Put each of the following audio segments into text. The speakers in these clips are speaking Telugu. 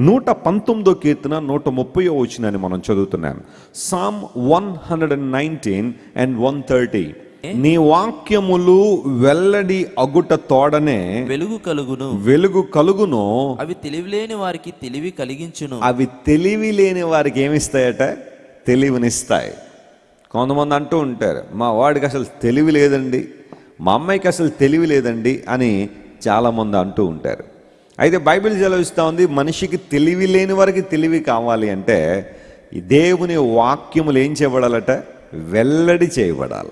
నూట పంతొమ్మిదో కీర్తన నూట ముప్పై వచ్చినని మనం చదువుతున్నాం. Psalm one hundred and nineteen and one thirty నీ వాక్యములు వెల్లడి అగుట తోడనే వెలుగు కలుగును. వెలుగు కలుగును. అవి తెలివిలేని వారికి తెలివి కలిగించును. అవి తెలివి లేని వారికి ఏమిస్తాయట? తెలివినిస్తాయి. కొంతమంది అంటూ ఉంటారు మా వాడికి అసలు తెలివి లేదండి. మా అమ్మాయికి అసలు తెలివి లేదండి అని చాలామంది అంటూ ఉంటారు. అయితే బైబిల్ సెలవిస్తూ ఉంది మనిషికి తెలివి లేని వారికి తెలివి కావాలి అంటే ఈ దేవుని వాక్యములు ఏం చేయబడాలట? వెల్లడి చేయబడాల.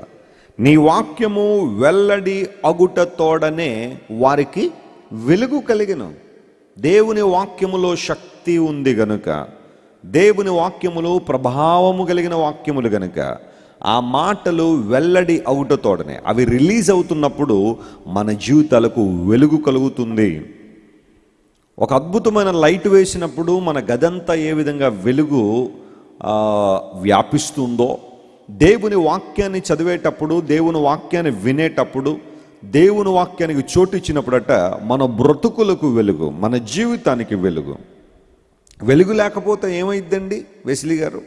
నీ వాక్యము వెల్లడి అగుట తోడనే వారికి వెలుగు కలిగిన. దేవుని వాక్యములో శక్తి ఉంది గనుక దేవుని వాక్యములో ప్రభావము కలిగిన వాక్యములు గనుక ఆ మాటలు వెల్లడి అవుట తోడనే. అవి రిలీజ్ అవుతున్నప్పుడు మన జీవితాలకు వెలుగు కలుగుతుంది. ఒక అద్భుతమైన లైట్ వేసినప్పుడు మన గదంతా ఏ విధంగా వెలుగు వ్యాపిస్తుందో దేవుని వాక్యాన్ని చదివేటప్పుడు దేవుని వాక్యాన్ని వినేటప్పుడు దేవుని వాక్యానికి చోటు ఇచ్చినప్పుడట మన బ్రతుకులకు వెలుగు మన జీవితానికి వెలుగు. వెలుగు లేకపోతే ఏమైందండి వెసిలి గారు?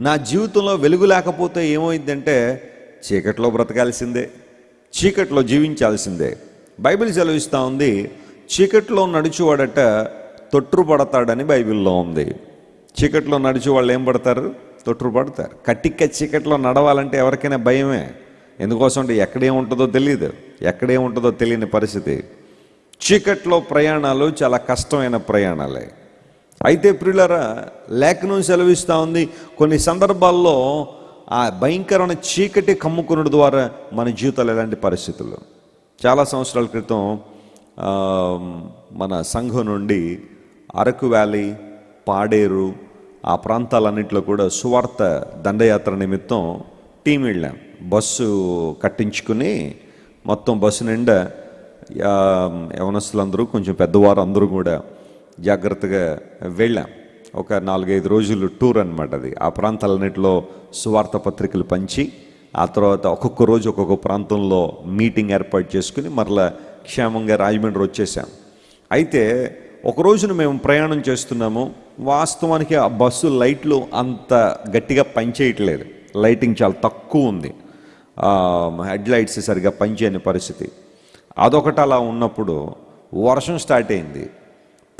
నా జీవితంలో వెలుగు లేకపోతే ఏమైందంటే చీకట్లో బ్రతకాల్సిందే చీకట్లో జీవించాల్సిందే. బైబిల్ సెలవిస్తూ ఉంది చీకట్లో నడిచేవాడట తొట్టు పడతాడని బైబిల్లో ఉంది. చీకట్లో నడిచి వాళ్ళు ఏం పడతారు? తొట్టు పడతారు కట్టిక్క చీకట్లో నడవాలంటే ఎవరికైనా భయమే. ఎందుకోసం అంటే ఎక్కడేముంటుందో తెలియదు ఎక్కడేముంటుందో తెలియని పరిస్థితి. చీకట్లో ప్రయాణాలు చాలా కష్టమైన ప్రయాణాలే. అయితే ప్రియులరా లేఖనం సెలవిస్తూ ఉంది. కొన్ని సందర్భాల్లో ఆ భయంకరమైన చీకటి కమ్ముకున్న ద్వారా మన జీవితాలు ఎలాంటి పరిస్థితులు? చాలా సంవత్సరాల క్రితం మన సంఘం నుండి అరకు వ్యాలీ పాడేరు ఆ ప్రాంతాలన్నింటిలో కూడా సువార్త దండయాత్ర నిమిత్తం టీం వెళ్ళాం. బస్సు కట్టించుకుని మొత్తం బస్సు నిండా యవనస్తులందరూ కొంచెం పెద్దవారు అందరూ కూడా జాగ్రత్తగా వెళ్ళాం. ఒక నాలుగైదు రోజులు టూర్ అనమాట అది. ఆ ప్రాంతాలన్నింటిలో సువార్త పత్రికలు పంచి ఆ తర్వాత ఒక్కొక్క రోజు ఒక్కొక్క ప్రాంతంలో మీటింగ్ ఏర్పాటు చేసుకుని మరలా క్షేమంగా రాజమండ్రి వచ్చేసాం. అయితే ఒక రోజున మేము ప్రయాణం చేస్తున్నాము. వాస్తవానికి ఆ బస్సు లైట్లు అంత గట్టిగా పనిచేయట్లేదు లైటింగ్ చాలా తక్కువ ఉంది. హెడ్ లైట్స్ సరిగా పనిచేయని పరిస్థితి. అదొకటి అలా ఉన్నప్పుడు వర్షం స్టార్ట్ అయింది.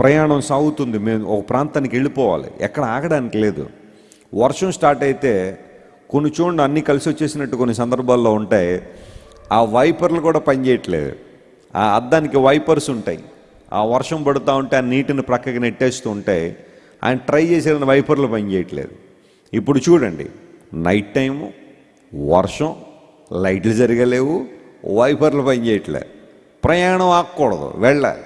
ప్రయాణం సాగుతుంది. మేము ఒక ప్రాంతానికి వెళ్ళిపోవాలి. ఎక్కడ ఆగడానికి లేదు. వర్షం స్టార్ట్ అయితే కొన్ని చూడండి అన్నీ కలిసి వచ్చేసినట్టు కొన్ని సందర్భాల్లో ఉంటాయి. ఆ వైపర్లు కూడా పనిచేయట్లేదు ఆ అద్దానికి వైపర్స్ ఉంటాయి. ఆ వర్షం పడుతూ ఉంటే ఆ నీటిని ప్రక్కకి నెట్టేస్తూ ఉంటే ఆయన ట్రై చేసిన వైపర్లు పనిచేయట్లేదు ఇప్పుడు చూడండి నైట్ టైము వర్షం లైట్లు జరగలేవు వైపర్లు పనిచేయట్లే ప్రయాణం ఆకూడదు వెళ్ళాలి.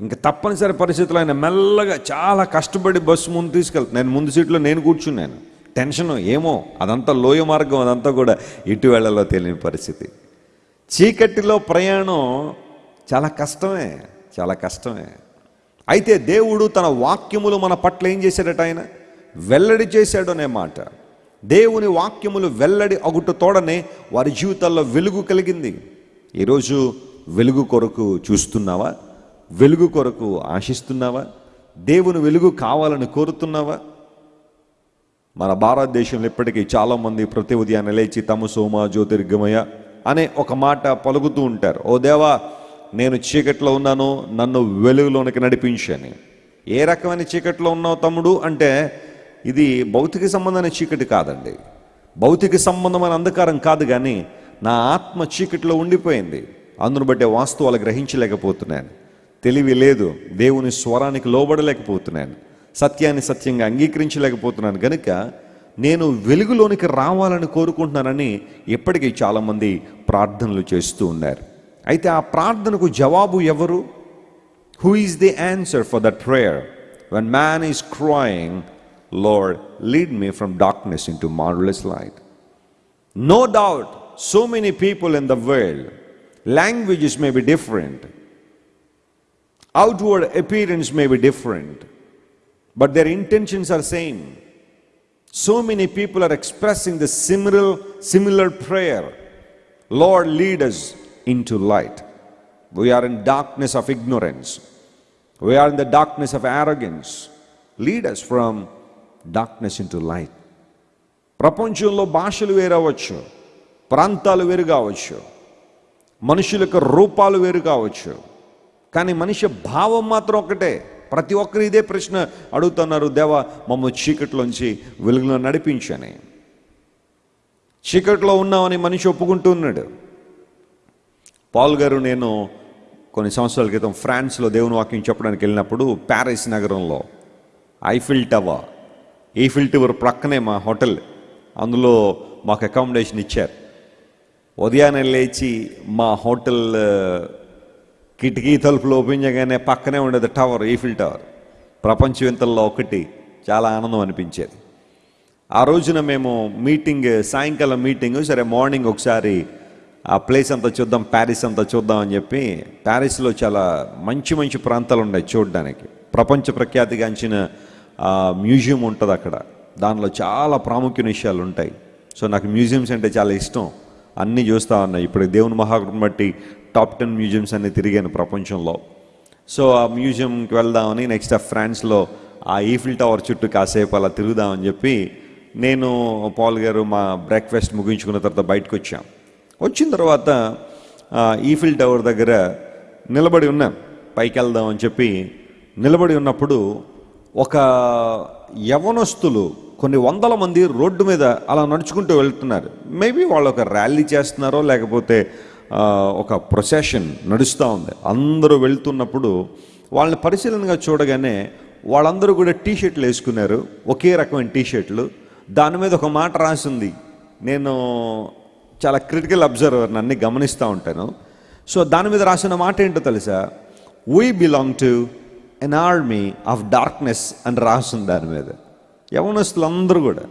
ఇంకా తప్పనిసరి పరిస్థితులు ఆయన మెల్లగా చాలా కష్టపడి బస్సు ముందు తీసుకెళ్తాను నేను ముందు సీట్లో నేను కూర్చున్నాను. టెన్షన్ ఏమో అదంతా లోయ మార్గం అదంతా కూడా ఇటు వెళ్ళలో తెలియని పరిస్థితి. చీకటిలో ప్రయాణం చాలా కష్టమే చాలా కష్టమే. అయితే దేవుడు తన వాక్యములు మన పట్ల ఏం చేశాడట ఆయన? వెల్లడి చేశాడు అనే మాట. దేవుని వాక్యములు వెల్లడి అగుట తోడనే వారి జీవితాల్లో వెలుగు కలిగింది. ఈరోజు వెలుగు కొరకు చూస్తున్నావా? వెలుగు కొరకు ఆశిస్తున్నావా? దేవుని వెలుగు కావాలని కోరుతున్నావా? మన భారతదేశంలో ఇప్పటికీ చాలామంది ప్రతి ఉదయాన్నే లేచి తమ సోమ జ్యోతిర్గమయ అనే ఒక మాట పలుకుతూ ఉంటారు. ఓ దేవా నేను చీకట్లో ఉన్నాను నన్ను వెలుగులోనికి నడిపించని. ఏ రకమైన చీకట్లో ఉన్నావు తమ్ముడు? అంటే ఇది భౌతిక సంబంధమైన చీకటి కాదండి. భౌతిక సంబంధమైన అంధకారం కాదు కానీ నా ఆత్మ చీకటిలో ఉండిపోయింది. అందును బట్టే వాస్తవాలు గ్రహించలేకపోతున్నాను. తెలివి లేదు దేవుని స్వరానికి లోబడలేకపోతున్నాను. సత్యాన్ని సత్యంగా అంగీకరించలేకపోతున్నాను. కనుక నేను వెలుగులోనికి రావాలని కోరుకుంటున్నానని ఇప్పటికీ చాలామంది ప్రార్థనలు చేస్తూ ఉన్నారు. అయితే ఆ ప్రార్థనకు జవాబు ఎవరు who is the answer for that prayer when man is crying Lord lead me from darkness into marvellous light No doubt, so many people in the world, languages may be different, outward appearance may be different, but their intentions are same. So many people are expressing the similar, similar prayer. Lord, lead us into light. We are in darkness of ignorance. We are in the darkness of arrogance. Lead us from darkness into light. Light ప్రపంచంలో భాషలు వేరవచ్చు ప్రాంతాలు వేరు కావచ్చు మనుషుల యొక్క రూపాలు వేరు కావచ్చు కానీ మనిషి భావం మాత్రం ఒకటే ప్రతి ఒక్కరు ఇదే ప్రశ్న అడుగుతున్నారు దేవా మమ్మల్ని చీకట్లోంచి వెలుగులో నడిపించని చీకట్లో ఉన్నామని మనిషి ఒప్పుకుంటూ ఉన్నాడు పాల్ గారు నేను కొన్ని సంవత్సరాల క్రితం ఫ్రాన్స్లో దేవుని వాక్యం చెప్పడానికి వెళ్ళినప్పుడు ప్యారిస్ నగరంలో ఐఫిల్ టవర్ ఈఫిల్ టవర్ ప్రక్కనే మా హోటల్. అందులో మాకు అకామిడేషన్ ఇచ్చారు. ఉదయాన్నే లేచి మా హోటల్ కిటికీ తలుపులు ఓపెన్ చేయగానే పక్కనే ఉండేది టవర్ ఈఫిల్ టవర్. ప్రపంచ వింతల్లో ఒకటి. చాలా ఆనందం అనిపించేది. ఆ రోజున మేము మీటింగ్ సాయంకాలం మీటింగ్ సరే మార్నింగ్ ఒకసారి ఆ ప్లేస్ అంతా చూద్దాం ప్యారిస్ అంతా చూద్దాం అని చెప్పి ప్యారిస్లో చాలా మంచి మంచి ప్రాంతాలు ఉన్నాయి చూడడానికి. ప్రపంచ ప్రఖ్యాతిగాంచిన మ్యూజియం ఉంటుంది అక్కడ. దానిలో చాలా ప్రాముఖ్యమైన విషయాలు ఉంటాయి. సో నాకు మ్యూజియంస్ అంటే చాలా ఇష్టం. అన్నీ చూస్తూ ఉన్నాయి ఇప్పుడు దేవుని మహాకృపను బట్టి టాప్ టెన్ మ్యూజియంస్ అన్ని తిరిగాను ప్రపంచంలో. సో ఆ మ్యూజియంకి వెళ్దామని నెక్స్ట్ ఆ ఫ్రాన్స్లో ఆ ఈఫిల్ టవర్ చుట్టూ కాసేపు అలా తిరుగుదామని చెప్పి నేను పాల్ గారు మా బ్రేక్ఫాస్ట్ ముగించుకున్న తర్వాత బయటకు వచ్చాం. వచ్చిన తర్వాత ఈఫిల్ టవర్ దగ్గర నిలబడి ఉన్నాం పైకి వెళ్దామని చెప్పి నిలబడి ఉన్నప్పుడు ఒక యవనస్తులు కొన్ని వందల మంది రోడ్డు మీద అలా నడుచుకుంటూ వెళ్తున్నారు. మేబీ వాళ్ళు ఒక ర్యాలీ చేస్తున్నారో లేకపోతే ఒక ప్రొసెషన్ నడుస్తూ ఉంది. అందరూ వెళ్తున్నప్పుడు వాళ్ళని పరిశీలనగా చూడగానే వాళ్ళందరూ కూడా టీ షర్ట్లు వేసుకున్నారు. ఒకే రకమైన టీ షర్ట్లు దాని మీద ఒక మాట రాసింది. నేను చాలా క్రిటికల్ అబ్జర్వర్ అన్ని గమనిస్తూ ఉంటాను. సో దాని మీద రాసిన మాట ఏంటో తెలుసా? We belong to an army of darkness అని రాసింది దాని మీద. యవనస్తులు అందరూ కూడా.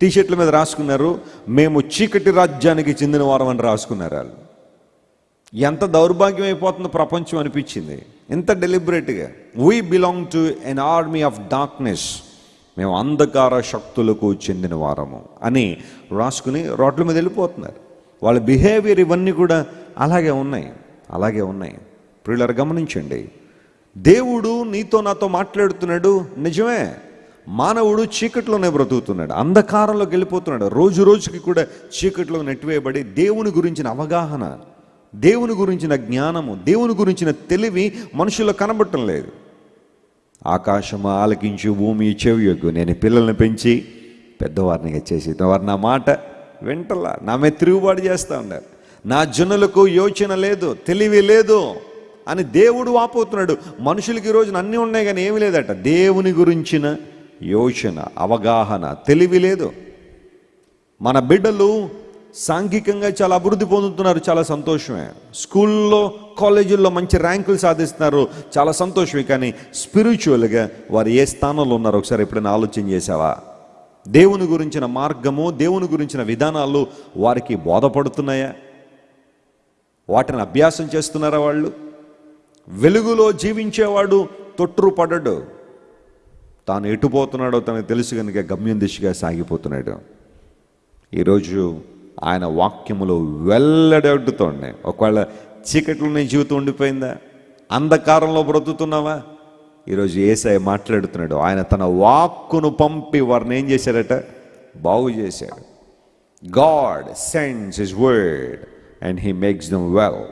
టీ షర్ట్ల మీద రాసుకున్నారు మేము చీకటి రాజ్యానికి చెందిన వారం అని రాసుకున్నారు వాళ్ళు. ఎంత దౌర్భాగ్యం అయిపోతుందో ప్రపంచం అనిపించింది. ఎంత డెలిబరేట్గా we belong to an army of darkness మేము అంధకార శక్తులకు చెందిన వారము అని రాసుకుని రోడ్ల మీద వెళ్ళిపోతున్నారు. వాళ్ళ బిహేవియర్ ఇవన్నీ కూడా అలాగే ఉన్నాయి అలాగే ఉన్నాయి. ప్రియులరు గమనించండి. దేవుడు నీతో నాతో మాట్లాడుతున్నాడు నిజమే. మానవుడు చీకట్లోనే బ్రతుకుతున్నాడు అంధకారంలోకి వెళ్ళిపోతున్నాడు. రోజు రోజుకి కూడా చీకట్లో నెట్టివేయబడి దేవుని గురించిన అవగాహన దేవుని గురించిన జ్ఞానము దేవుని గురించిన తెలివి మనుషుల్లో కనబడటం లేదు. ఆకాశము ఆలకించి భూమి చెవియొగ్గు. నేను పిల్లల్ని పెంచి పెద్దవారినిగా చేసి వారు నా మాట వింటలా. నా మీద తిరుగుబాటు చేస్తూ ఉన్నారు. నా జనులకు యోచన లేదు తెలివి లేదు అని దేవుడు వాపోతున్నాడు. మనుషులకి ఈ రోజున అన్నీ ఉన్నాయి కానీ ఏమీ లేదట. దేవుని గురించిన యోచన అవగాహన తెలివి లేదు. మన బిడ్డలు సాంఘికంగా చాలా అభివృద్ధి పొందుతున్నారు. చాలా సంతోషమే. స్కూల్లో కాలేజీల్లో మంచి ర్యాంకులు సాధిస్తున్నారు. చాలా సంతోషమే కానీ స్పిరిచువల్గా వారు ఏ స్థానంలో ఉన్నారో ఒకసారి ఎప్పుడైనా ఆలోచన చేసావా దేవుని గురించిన మార్గము దేవుని గురించిన విధానాలు వారికి బోధపడుతున్నాయా? వాటిని అభ్యాసం చేస్తున్నారా వాళ్ళు? వెలుగులో జీవించేవాడు తొట్టుపడడు తాను ఎటుపోతున్నాడో తనకు తెలుసు కనుక గమ్యం దిశగా సాగిపోతున్నాడు. ఈరోజు ఆయన వాక్యములో వెల్లడొడ్డుతోండి ఒకవేళ చీకట్లోనే జీవితం ఉండిపోయిందా? అంధకారంలో బ్రతుకుతున్నావా? ఈరోజు ఏసఐ మాట్లాడుతున్నాడు. ఆయన తన వాక్కును పంపి వారిని ఏం చేశారట? బాగు చేశాడు. God sends his word and he makes them well.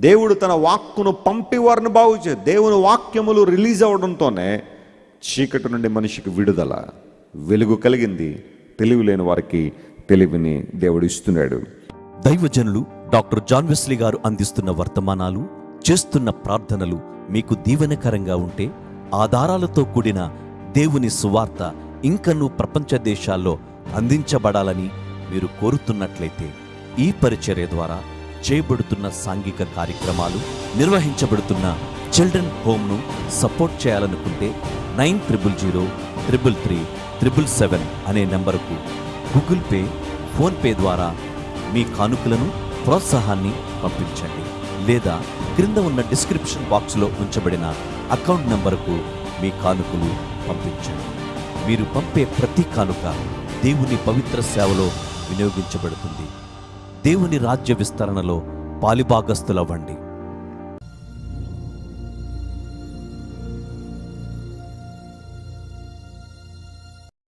దేవుడు తన వాక్కును పంపి వారిని బాగు చే దేవుని వాక్యములు రిలీజ్ అవడంతోనే చీకటి నుండి మనిషికి విడుదల వెలుగు కలిగింది. తెలివి లేని వారికి తెలివిని దేవుడు ఇస్తున్నాడు. దైవజనులు డాక్టర్ జాన్ వెస్లీ గారు అందిస్తున్న వర్తమానాలు చేస్తున్న ప్రార్థనలు మీకు దీవెనకరంగా ఉంటే ఆధారాలతో కూడిన దేవుని సువార్త ఇంకనూ ప్రపంచ దేశాల్లో అందించబడాలని మీరు కోరుతున్నట్లయితే ఈ పరిచర్య ద్వారా చేయబడుతున్న సాంఘిక కార్యక్రమాలు నిర్వహించబడుతున్న చిల్డ్రన్ హోమ్ను సపోర్ట్ చేయాలనుకుంటే nine triple zero triple three triple seven అనే నెంబరుకు గూగుల్ పే ఫోన్పే ద్వారా మీ కానుకలను ప్రోత్సాహాన్ని పంపించండి. లేదా క్రింద ఉన్న డిస్క్రిప్షన్ బాక్స్లో ఉంచబడిన అకౌంట్ నంబరుకు మీ కానుకలు పంపించండి. మీరు పంపే ప్రతి కానుక దేవుని పవిత్ర సేవలో వినియోగించబడుతుంది. దేవుని రాజ్య విస్తరణలో పాలిభాగస్తులవ్వండి